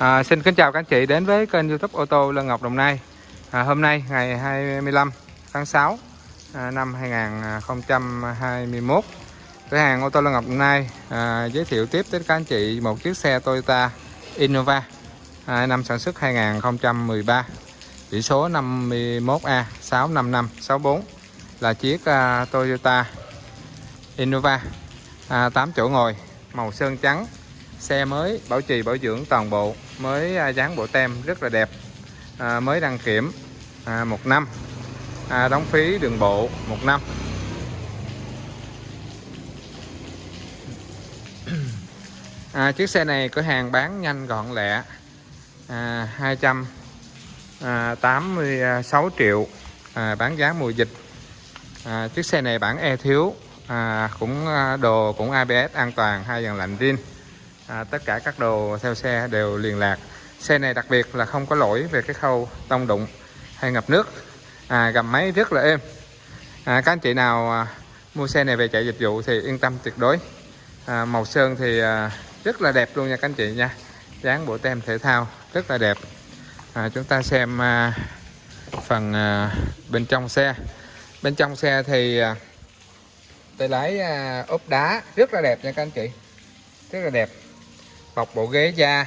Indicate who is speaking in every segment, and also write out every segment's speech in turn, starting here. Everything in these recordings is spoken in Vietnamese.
Speaker 1: À, xin kính chào các anh chị đến với kênh youtube ô tô Lân Ngọc Đồng Nai. À, Hôm nay ngày 25 tháng 6 à, năm 2021 Cửa hàng ô tô Lân Ngọc Đồng Nai à, giới thiệu tiếp đến các anh chị một chiếc xe Toyota Innova à, năm sản xuất 2013 Chỉ số 51A 65564 là chiếc à, Toyota Innova à, 8 chỗ ngồi màu sơn trắng xe mới bảo trì bảo dưỡng toàn bộ mới à, dán bộ tem rất là đẹp à, mới đăng kiểm à, một năm à, đóng phí đường bộ một năm. À, chiếc xe này cửa hàng bán nhanh gọn lẹ à, 286 à, triệu à, bán giá mùa dịch. À, chiếc xe này bản e thiếu à, cũng à, đồ cũng ABS an toàn hai dàn lạnh riêng à, tất cả các đồ theo xe đều liền lạc. Xe này đặc biệt là không có lỗi về cái khâu tông đụng hay ngập nước. À, gầm máy rất là êm. À, các anh chị nào à, mua xe này về chạy dịch vụ thì yên tâm tuyệt đối. À, màu sơn thì à, rất là đẹp luôn nha các anh chị nha. Dán bộ tem thể thao rất là đẹp. À, chúng ta xem à, phần à, bên trong xe. Bên trong xe thì à, tay lái à, ốp đá rất là đẹp nha các anh chị. Rất là đẹp bọc bộ ghế da.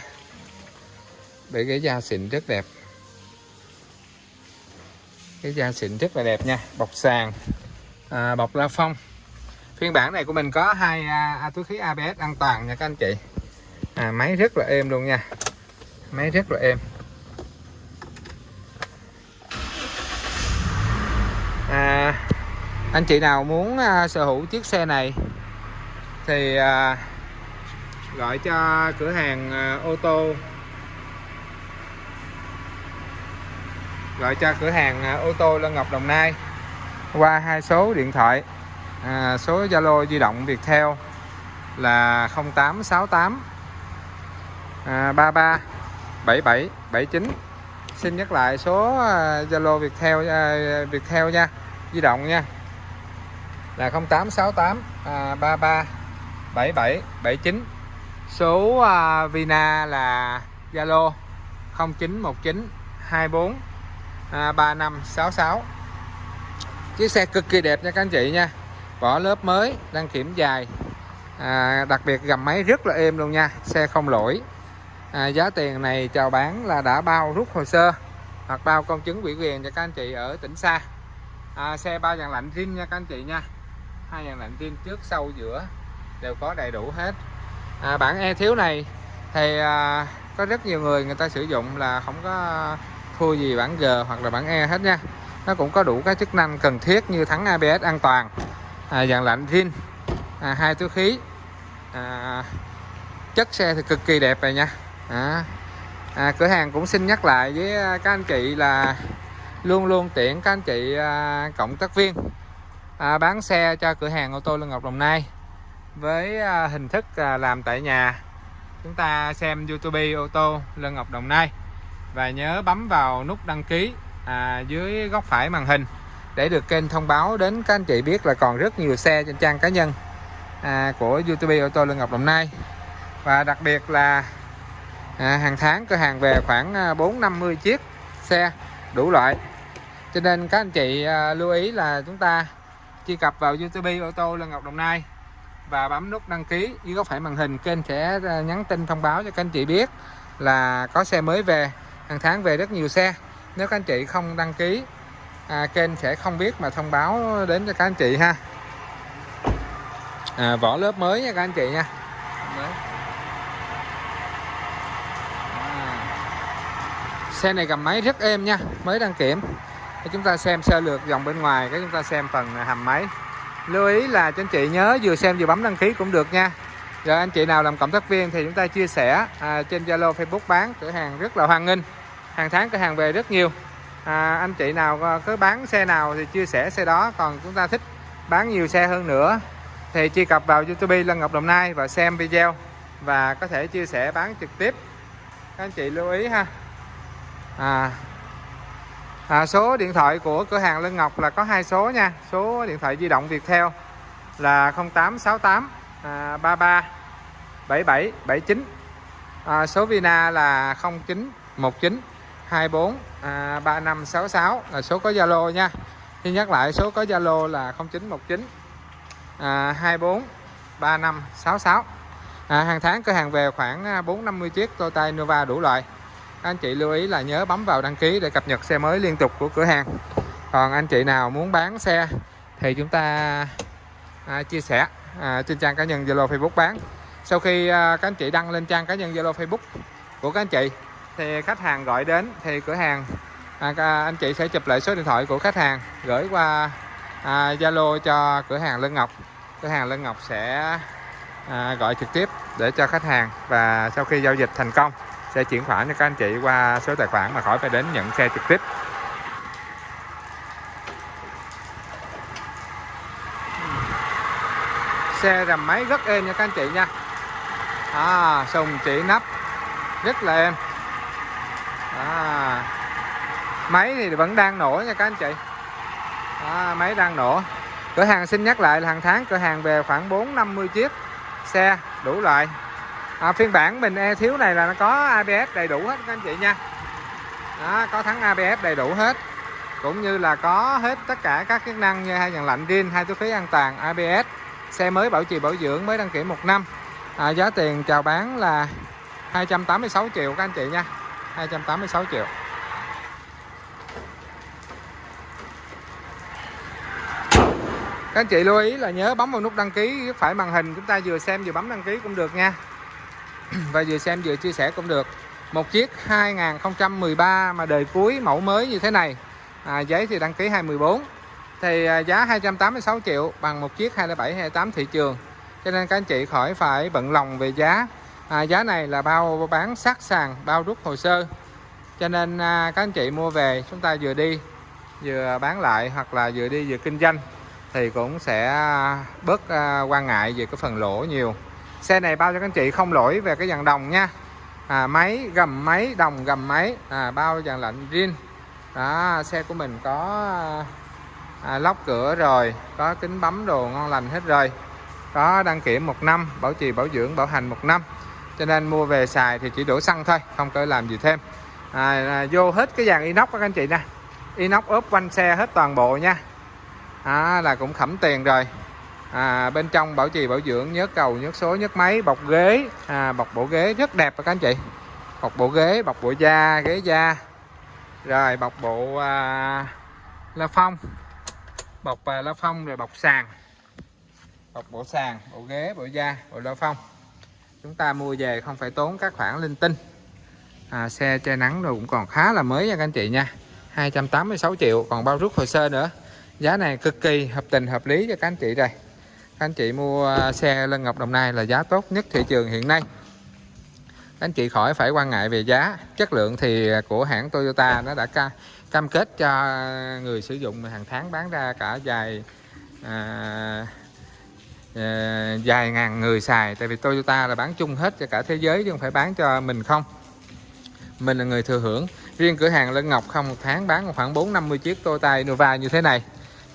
Speaker 1: Bể ghế da xịn rất đẹp. Cái da xịn rất là đẹp nha. Bọc sàn. À, bọc la phong. Phiên bản này của mình có hai à, à, túi khí ABS an toàn nha các anh chị. À, máy rất là êm luôn nha. Máy rất là êm. À, anh chị nào muốn à, sở hữu chiếc xe này thì à, gọi cho cửa hàng ờ, ô tô. Gọi cho cửa hàng ờ, ô tô Lân Ngọc Đồng Nai. Qua hai số điện thoại à, số Zalo di động Viettel là 0868 à, 33 77 79 xin nhắc lại số Zalo Viettel à, Viettel nha di động nha. Là 0868 à, 33 77 79 số uh, Vina là Zalo 0919 24 uh, 3566 chiếc xe cực kỳ đẹp nha các anh chị nha. Vỏ lớp mới đăng kiểm dài. À, đặc biệt gầm máy rất là êm luôn nha xe không lỗi. À, giá tiền này chào bán là đã bao rút hồ sơ hoặc bao công chứng ủy quyền cho các anh chị ở tỉnh xa. À, xe ba dàn lạnh zin nha các anh chị nha. Hai dàn lạnh zin trước sau giữa đều có đầy đủ hết à, bản e thiếu này thì à, có rất nhiều người người ta sử dụng là không có thua gì bản G hoặc là bản E hết nha. Nó cũng có đủ các chức năng cần thiết như thắng ABS an toàn à, dàn lạnh zin à, hai túi khí à, chất xe thì cực kỳ đẹp rồi nha. À, à, cửa hàng cũng xin nhắc lại với à, các anh chị là luôn luôn tiện các anh chị à, cộng tác viên à, bán xe cho cửa hàng ô tô Lân Ngọc Đồng Nai với à, hình thức à, làm tại nhà. Chúng ta xem YouTube ô tô Lân Ngọc Đồng Nai. Và nhớ bấm vào nút đăng ký à, dưới góc phải màn hình để được kênh thông báo đến các anh chị biết là còn rất nhiều xe trên trang cá nhân à, của YouTube ô tô Lân Ngọc Đồng Nai. Và đặc biệt là à, hàng tháng cửa hàng về khoảng à, 4 50 chiếc xe đủ loại. Cho nên các anh chị à, lưu ý là chúng ta truy cập vào YouTube ô tô Lân Ngọc Đồng Nai và bấm nút đăng ký. Dưới góc phải màn hình kênh sẽ ờ, nhắn tin thông báo cho các anh chị biết là có xe mới về. Hàng tháng về rất nhiều xe. Nếu các anh chị không đăng ký à, kênh sẽ không biết mà thông báo đến cho các anh chị ha. À, vỏ lớp mới nha các anh chị nha. À. xe này cầm máy rất êm nha mới đăng kiểm. Chúng ta xem sơ lược dòng bên ngoài cái chúng ta xem phần hầm máy lưu ý là cho anh chị nhớ vừa xem vừa bấm đăng ký cũng được nha. Rồi anh chị nào làm cộng tác viên thì chúng ta chia sẻ à, trên Zalo Facebook bán cửa hàng rất là hoan nghênh. Hàng tháng cửa hàng về rất nhiều. À, anh chị nào à, có bán xe nào thì chia sẻ xe đó còn chúng ta thích bán nhiều xe hơn nữa thì truy cập vào YouTube Lân Ngọc Đồng Nai và xem video và có thể chia sẻ bán trực tiếp. Các anh chị lưu ý ha. À, à, số điện thoại của cửa hàng Lân Ngọc là có hai số nha. Số điện thoại di động Viettel là 0868 à, 33 77 79 à, số Vina là 0919 24 à, 3566 là số có Zalo nha. Thì nhắc lại số có Zalo là 0919 à, 24 3566 à, hàng tháng cửa hàng về khoảng à, 450 chiếc Toyota Innova đủ loại anh chị lưu ý là nhớ bấm vào đăng ký để cập nhật xe mới liên tục của cửa hàng. Còn anh chị nào muốn bán xe thì chúng ta à, chia sẻ à, trên trang cá nhân Zalo Facebook bán. Sau khi à, các anh chị đăng lên trang cá nhân Zalo Facebook của các anh chị thì khách hàng gọi đến thì cửa hàng à, à anh chị sẽ chụp lại số điện thoại của khách hàng gửi qua à, Zalo à, cho cửa hàng Lân Ngọc. Cửa hàng Lân Ngọc sẽ à, gọi trực tiếp để cho khách hàng và sau khi giao dịch thành công sẽ chuyển khoản cho các anh chị qua số tài khoản mà khỏi phải đến nhận xe trực tiếp. Xe rầm máy rất êm nha các anh chị nha. À, sùng chỉ nắp rất là êm. À, máy thì vẫn đang nổ nha các anh chị. À, máy đang nổ. Cửa hàng xin nhắc lại là hàng tháng cửa hàng về khoảng 4 50 chiếc xe đủ loại à, phiên bản mình e thiếu này là nó có ABS đầy đủ hết các anh chị nha. Đó, có thắng ABS đầy đủ hết. Cũng như là có hết tất cả các chức năng như hai dàn lạnh riêng hai túi khí an toàn ABS xe mới bảo trì bảo dưỡng mới đăng kiểm một năm. À, giá tiền chào bán là 286 triệu các anh chị nha. 286 triệu. Các anh chị lưu ý là nhớ bấm vào nút đăng ký phải màn hình chúng ta vừa xem vừa bấm đăng ký cũng được nha. và vừa xem vừa chia sẻ cũng được. Một chiếc 2013 mà đời cuối mẫu mới như thế này. À, giấy thì đăng ký 214 thì à, giá 286 triệu bằng một chiếc 27 28 thị trường. Cho nên các anh chị khỏi phải bận lòng về giá. À, giá này là bao bán sát sàn bao rút hồ sơ. Cho nên à, các anh chị mua về chúng ta vừa đi vừa bán lại hoặc là vừa đi vừa kinh doanh thì cũng sẽ bớt à, quan ngại về cái phần lỗ nhiều xe này bao cho các anh chị không lỗi về cái dàn đồng nha. À, máy gầm máy đồng gầm máy. À, bao dàn lạnh riêng đó xe của mình có à, lóc cửa rồi có kính bấm đồ ngon lành hết rồi. Có đăng kiểm một năm bảo trì bảo dưỡng bảo hành một năm. Cho nên mua về xài thì chỉ đổ xăng thôi không có làm gì thêm. À, à, vô hết cái dàn inox các anh chị nè. Inox ốp quanh xe hết toàn bộ nha. À, là cũng khẩm tiền rồi à, bên trong bảo trì bảo dưỡng nhớ cầu nhớ số nhớ máy bọc ghế. À, bọc bộ ghế rất đẹp các anh chị. Bọc bộ ghế bọc bộ da ghế da. Rồi bọc bộ à, la phong. Bọc à, la phong rồi bọc sàn. Bọc bộ sàn bộ ghế bộ da bộ la phong. Chúng ta mua về không phải tốn các khoản linh tinh. À, xe che nắng rồi cũng còn khá là mới nha các anh chị nha. 286 triệu còn bao rút hồ sơ nữa. Giá này cực kỳ hợp tình hợp lý cho các anh chị rồi các anh chị mua à, xe Lân Ngọc Đồng Nai là giá tốt nhất thị trường hiện nay. Các anh chị khỏi phải quan ngại về giá. Chất lượng thì của hãng Toyota nó đã ca, cam kết cho người sử dụng hàng tháng bán ra cả dài à, à, ngàn người xài. Tại vì Toyota là bán chung hết cho cả thế giới chứ không phải bán cho mình không. Mình là người thừa hưởng. Riêng cửa hàng Lân Ngọc không một tháng bán khoảng 4 50 chiếc Toyota Innova như thế này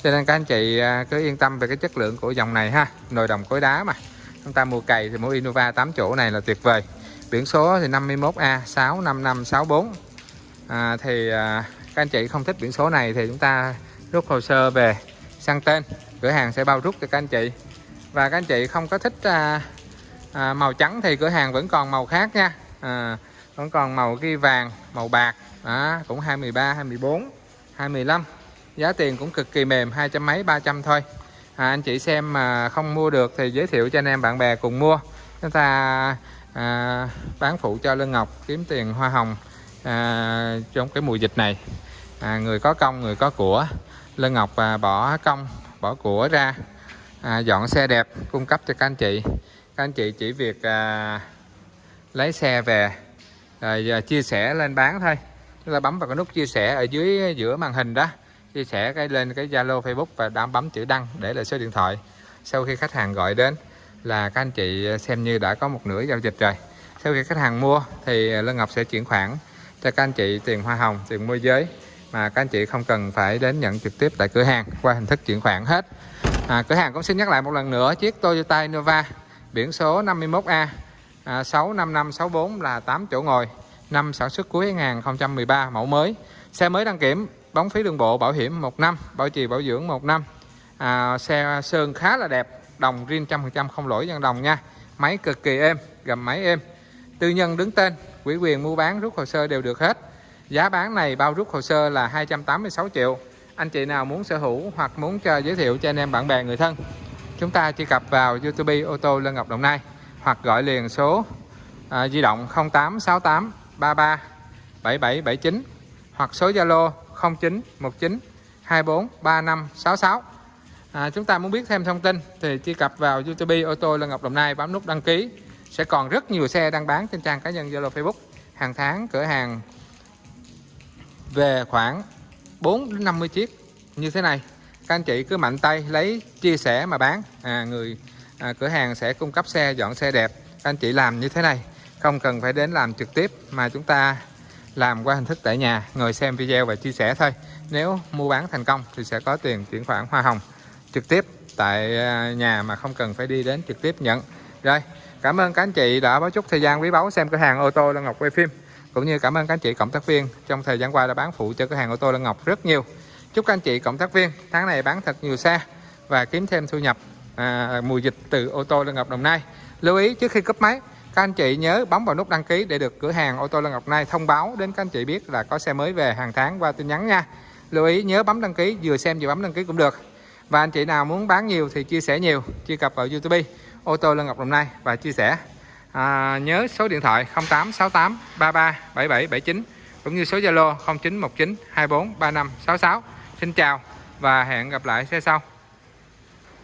Speaker 1: cho nên các anh chị à, cứ yên tâm về cái chất lượng của dòng này ha. Nồi đồng cối đá mà. Chúng ta mua cày thì mua Innova 8 chỗ này là tuyệt vời. Biển số thì 51A 65564 à, thì à, các anh chị không thích biển số này thì chúng ta rút hồ sơ về sang tên. Cửa hàng sẽ bao rút cho các anh chị. Và các anh chị không có thích à, à, màu trắng thì cửa hàng vẫn còn màu khác nha. À, vẫn còn màu ghi vàng màu bạc. À, cũng 23 24 25 giá tiền cũng cực kỳ mềm hai trăm mấy ba trăm thôi. À, anh chị xem mà không mua được thì giới thiệu cho anh em bạn bè cùng mua. Chúng ta à, bán phụ cho Lương Ngọc kiếm tiền hoa hồng à, trong cái mùa dịch này. À, người có công người có của. Lương Ngọc à, bỏ công bỏ của ra. À, dọn xe đẹp cung cấp cho các anh chị. Các anh chị chỉ việc à, lấy xe về rồi à, chia sẻ lên bán thôi. Chúng ta bấm vào cái nút chia sẻ ở dưới giữa màn hình đó chia sẻ cái lên cái Zalo Facebook và đã bấm chữ đăng để lại số điện thoại sau khi khách hàng gọi đến là các anh chị xem như đã có một nửa giao dịch rồi. Sau khi khách hàng mua thì Lân Ngọc sẽ chuyển khoản cho các anh chị tiền hoa hồng tiền môi giới mà các anh chị không cần phải đến nhận trực tiếp tại cửa hàng qua hình thức chuyển khoản hết. À, cửa hàng cũng xin nhắc lại một lần nữa chiếc Toyota Innova biển số 51A à, 65564 là 8 chỗ ngồi năm sản xuất cuối 2013 mẫu mới. Xe mới đăng kiểm bóng phí đường bộ bảo hiểm 1 năm bảo trì bảo dưỡng 1 năm. À, xe sơn khá là đẹp đồng riêng trăm phần trăm không lỗi dân đồng nha. Máy cực kỳ êm gầm máy êm. Tư nhân đứng tên quỹ quyền mua bán rút hồ sơ đều được hết. Giá bán này bao rút hồ sơ là 286 triệu. Anh chị nào muốn sở hữu hoặc muốn cho giới thiệu cho anh em bạn bè người thân chúng ta truy cập vào YouTube ô tô Lân Ngọc Đồng Nai hoặc gọi liền số à, di động 0868 33 7779 hoặc số Zalo 0919 24 35 66 à, chúng ta muốn biết thêm thông tin thì truy cập vào YouTube ô tô Lân Ngọc Đồng Nai bấm nút đăng ký. Sẽ còn rất nhiều xe đang bán trên trang cá nhân Zalo Facebook. Hàng tháng cửa hàng về khoảng 4 đến 50 chiếc như thế này. Các anh chị cứ mạnh tay lấy chia sẻ mà bán. À, người à, cửa hàng sẽ cung cấp xe dọn xe đẹp. Các anh chị làm như thế này không cần phải đến làm trực tiếp mà chúng ta làm qua hình thức tại nhà ngồi xem video và chia sẻ thôi. Nếu mua bán thành công thì sẽ có tiền chuyển khoản hoa hồng trực tiếp tại à, nhà mà không cần phải đi đến trực tiếp nhận. Rồi cảm ơn các anh chị đã có chút thời gian quý báu xem cửa hàng ô tô Lân Ngọc quay phim cũng như cảm ơn các anh chị cộng tác viên trong thời gian qua đã bán phụ cho cửa hàng ô tô Lân Ngọc rất nhiều. Chúc các anh chị cộng tác viên tháng này bán thật nhiều xe và kiếm thêm thu nhập à, mùa dịch từ ô tô Lân Ngọc Đồng Nai. Lưu ý trước khi cấp máy các anh chị nhớ bấm vào nút đăng ký để được cửa hàng ô tô Lân Ngọc Nai thông báo đến các anh chị biết là có xe mới về hàng tháng qua tin nhắn nha. Lưu ý nhớ bấm đăng ký vừa xem vừa bấm đăng ký cũng được. Và anh chị nào muốn bán nhiều thì chia sẻ nhiều truy cập vào YouTube ô tô Lân Ngọc Đồng Nai và chia sẻ. À, nhớ số điện thoại 0868 33 77 79 cũng như số Zalo 0919 24 35 66 Xin chào và hẹn gặp lại xe sau.